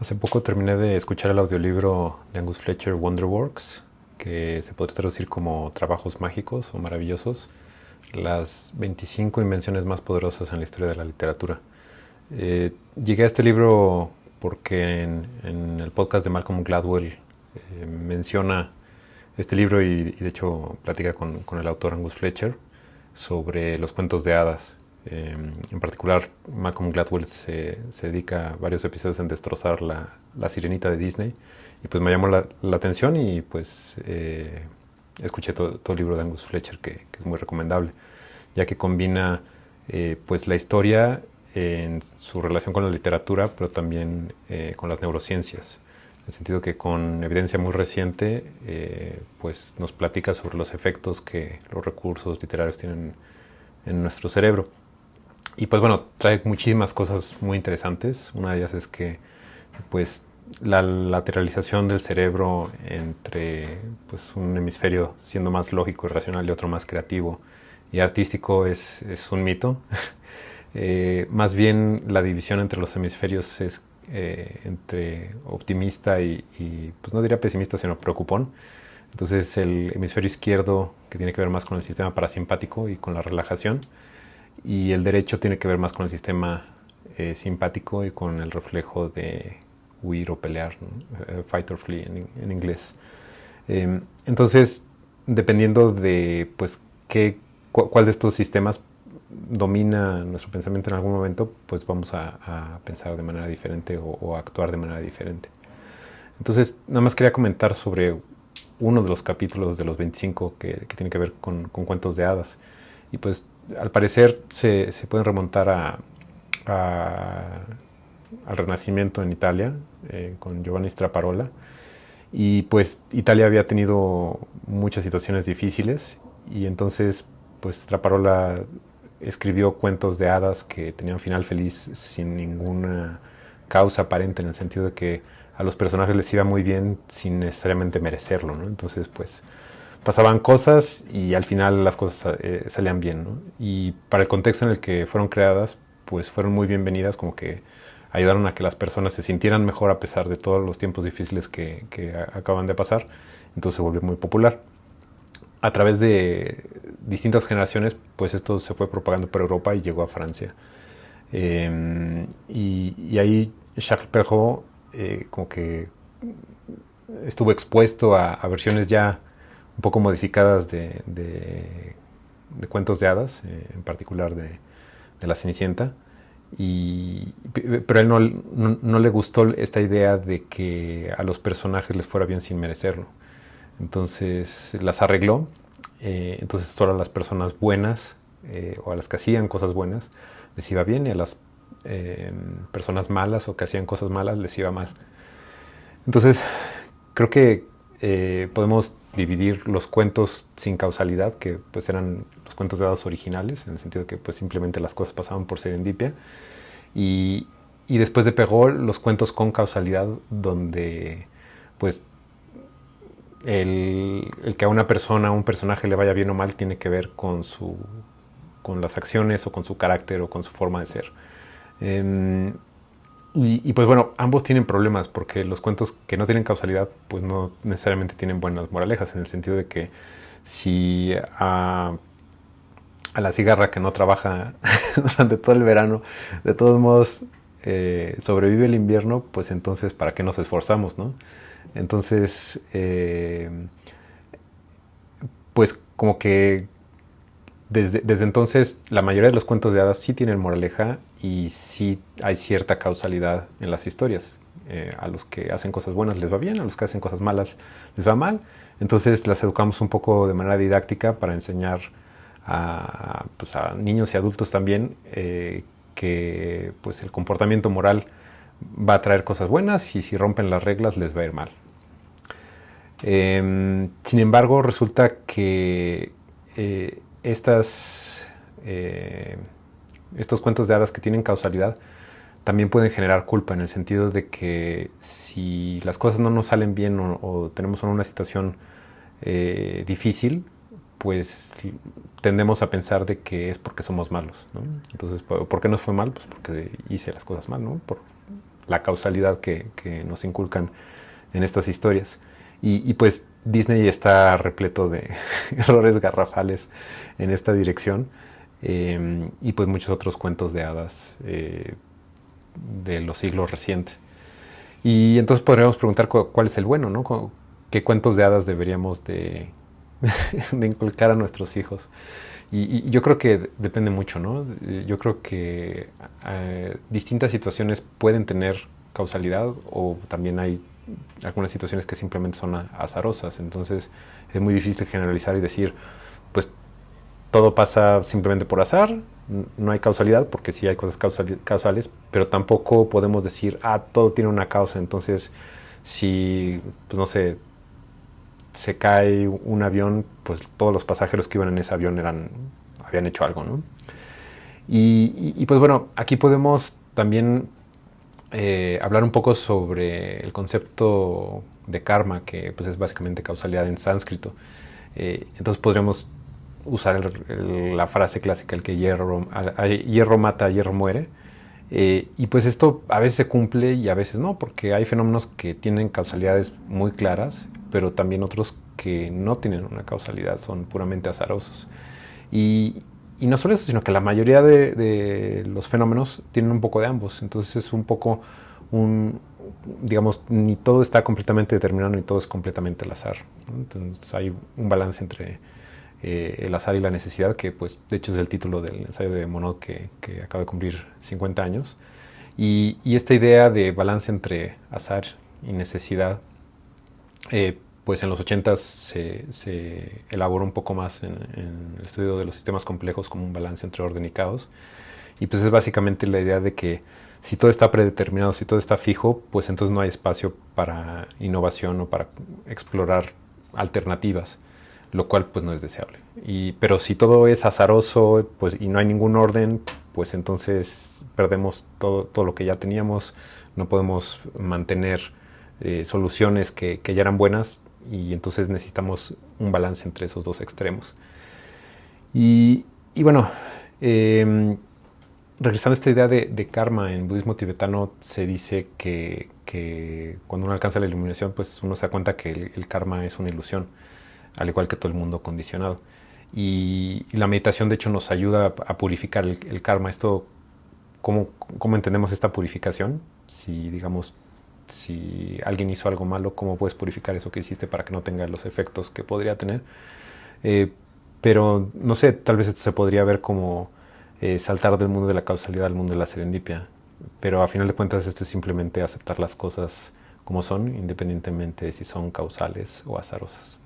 Hace poco terminé de escuchar el audiolibro de Angus Fletcher Wonderworks, que se podría traducir como Trabajos Mágicos o Maravillosos, las 25 invenciones más poderosas en la historia de la literatura. Eh, llegué a este libro porque en, el podcast de Malcolm Gladwell eh, menciona este libro y, de hecho platica con, con el autor Angus Fletcher sobre los cuentos de hadas Em, en particular, Malcolm Gladwell se, se, dedica varios episodios en destrozar la, la, sirenita de Disney. Y pues me llamó la, la atención y pues eh, escuché todo, el libro de Angus Fletcher, que, es muy recomendable, ya que combina eh, pues la historia en su relación con la literatura, pero también eh, con las neurociencias. En el sentido que con evidencia muy reciente, pues nos platica sobre los efectos que los recursos literarios tienen en nuestro cerebro. Y pues bueno, trae muchísimas cosas muy interesantes. Una de ellas es que pues la lateralización del cerebro entre pues, un hemisferio siendo más lógico y racional y otro más creativo y artístico es, es un mito. eh, más bien la división entre los hemisferios es eh, entre optimista y, y, pues no diría pesimista, sino preocupón. Entonces el hemisferio izquierdo, que tiene que ver más con el sistema parasimpático y con la relajación, y el derecho tiene que ver más con el sistema eh, simpático y con el reflejo de huir o pelear, eh, fight or flee en, inglés. Em, entonces, dependiendo de pues qué, cuál de estos sistemas domina nuestro pensamiento en algún momento, pues vamos a, pensar de manera diferente o, a actuar de manera diferente. Entonces, nada más quería comentar sobre uno de los capítulos de los 25 que, tiene que ver con, con cuentos de hadas. Y pues al parecer se, se pueden remontar a, al Renacimiento en Italia eh, con Giovanni Straparola. Y pues Italia había tenido muchas situaciones difíciles y entonces pues Straparola escribió cuentos de hadas que tenían final feliz sin ninguna causa aparente en el sentido de que a los personajes les iba muy bien sin necesariamente merecerlo, ¿no? Entonces pues pasaban cosas y al final las cosas eh, salían bien. Y para el contexto en el que fueron creadas, pues fueron muy bienvenidas, como que ayudaron a que las personas se sintieran mejor a pesar de todos los tiempos difíciles que, que acaban de pasar. Entonces se volvió muy popular. A través de distintas generaciones, pues esto se fue propagando por Europa y llegó a Francia. Em, y, ahí Charles Perrault eh, como que estuvo expuesto a, a versiones ya un poco modificadas de, de, cuentos de hadas, eh, en particular de, de, La Cenicienta. Y, pero a él no, no, le gustó esta idea de que a los personajes les fuera bien sin merecerlo. Entonces las arregló. Eh, entonces solo a las personas buenas eh, o a las que hacían cosas buenas les iba bien y a las personas malas o que hacían cosas malas les iba mal. Entonces creo que podemos dividir los cuentos sin causalidad, que pues eran los cuentos de hadas originales, en el sentido que pues simplemente las cosas pasaban por serendipia, y, y después de Perrault los cuentos con causalidad, donde pues el, el, que a una persona, a un personaje le vaya bien o mal, tiene que ver con, su, con las acciones o con su carácter o con su forma de ser. Y, pues bueno, ambos tienen problemas porque los cuentos que no tienen causalidad pues no necesariamente tienen buenas moralejas en el sentido de que si a, la cigarra que no trabaja durante todo el verano de todos modos eh, sobrevive el invierno, pues entonces ¿para qué nos esforzamos? No? Entonces, eh, pues como que desde, entonces la mayoría de los cuentos de hadas sí tienen moraleja y sí hay cierta causalidad en las historias. Eh, a los que hacen cosas buenas les va bien, a los que hacen cosas malas les va mal. Entonces las educamos un poco de manera didáctica para enseñar a, pues, a niños y adultos también eh, que pues, el comportamiento moral va a traer cosas buenas y si rompen las reglas les va a ir mal. Em, sin embargo, resulta que eh, estas estos cuentos de hadas que tienen causalidad también pueden generar culpa en el sentido de que si las cosas no nos salen bien o, tenemos una situación eh, difícil, pues tendemos a pensar de que es porque somos malos. Entonces, ¿por qué nos fue mal? Pues porque hice las cosas mal, ¿no? Por la causalidad que, nos inculcan en estas historias. Y, pues Disney está repleto de errores garrafales en esta dirección eh, y pues muchos otros cuentos de hadas eh, de los siglos recientes. Y entonces podríamos preguntar cuál es el bueno, ¿no? ¿Qué cuentos de hadas deberíamos de, inculcar a nuestros hijos? Y, yo creo que depende mucho, ¿no? Yo creo que eh, distintas situaciones pueden tener causalidad o también hay algunas situaciones que simplemente son azarosas. Entonces es muy difícil generalizar y decir, pues todo pasa simplemente por azar, no hay causalidad, porque sí hay cosas causales, pero tampoco podemos decir, ah, todo tiene una causa. Entonces, si, pues no sé, se cae un avión, pues todos los pasajeros que iban en ese avión eran, habían hecho algo, ¿no? Y, pues bueno, aquí podemos también eh, hablar un poco sobre el concepto de karma, que pues es básicamente causalidad en sánscrito. Eh, entonces podríamos usar la frase clásica, el que hierro, hierro mata, hierro muere. Eh, y pues esto a veces se cumple y a veces no, porque hay fenómenos que tienen causalidades muy claras pero también otros que no tienen una causalidad, son puramente azarosos. Y, no solo eso, sino que la mayoría de, los fenómenos tienen un poco de ambos. Entonces es un poco un, digamos, ni todo está completamente determinado ni todo es completamente al azar. Entonces hay un balance entre eh, el azar y la necesidad, que pues de hecho es el título del ensayo de Monod que, acaba de cumplir 50 años. Y, y, esta idea de balance entre azar y necesidad eh, pues en los 80 se, elaboró un poco más en, el estudio de los sistemas complejos como un balance entre orden y caos. Y pues es básicamente la idea de que si todo está predeterminado, si todo está fijo, pues entonces no hay espacio para innovación o para explorar alternativas, lo cual pues no es deseable. Y, pero si todo es azaroso pues, y no hay ningún orden, pues entonces perdemos todo, todo lo que ya teníamos, no podemos mantener eh, soluciones que, ya eran buenas y entonces necesitamos un balance entre esos dos extremos. Y, bueno, em, regresando a esta idea de, karma en budismo tibetano, se dice que, cuando uno alcanza la iluminación, pues uno se da cuenta que el, karma es una ilusión, al igual que todo el mundo condicionado. Y, la meditación, de hecho, nos ayuda a, purificar el, el, karma. Esto, ¿cómo, ¿cómo entendemos esta purificación? Si, digamos, si alguien hizo algo malo, cómo puedes purificar eso que hiciste para que no tenga los efectos que podría tener. Eh, pero no sé, tal vez esto se podría ver como eh, saltar del mundo de la causalidad al mundo de la serendipia. Pero a final de cuentas esto es simplemente aceptar las cosas como son, independientemente de si son causales o azarosas.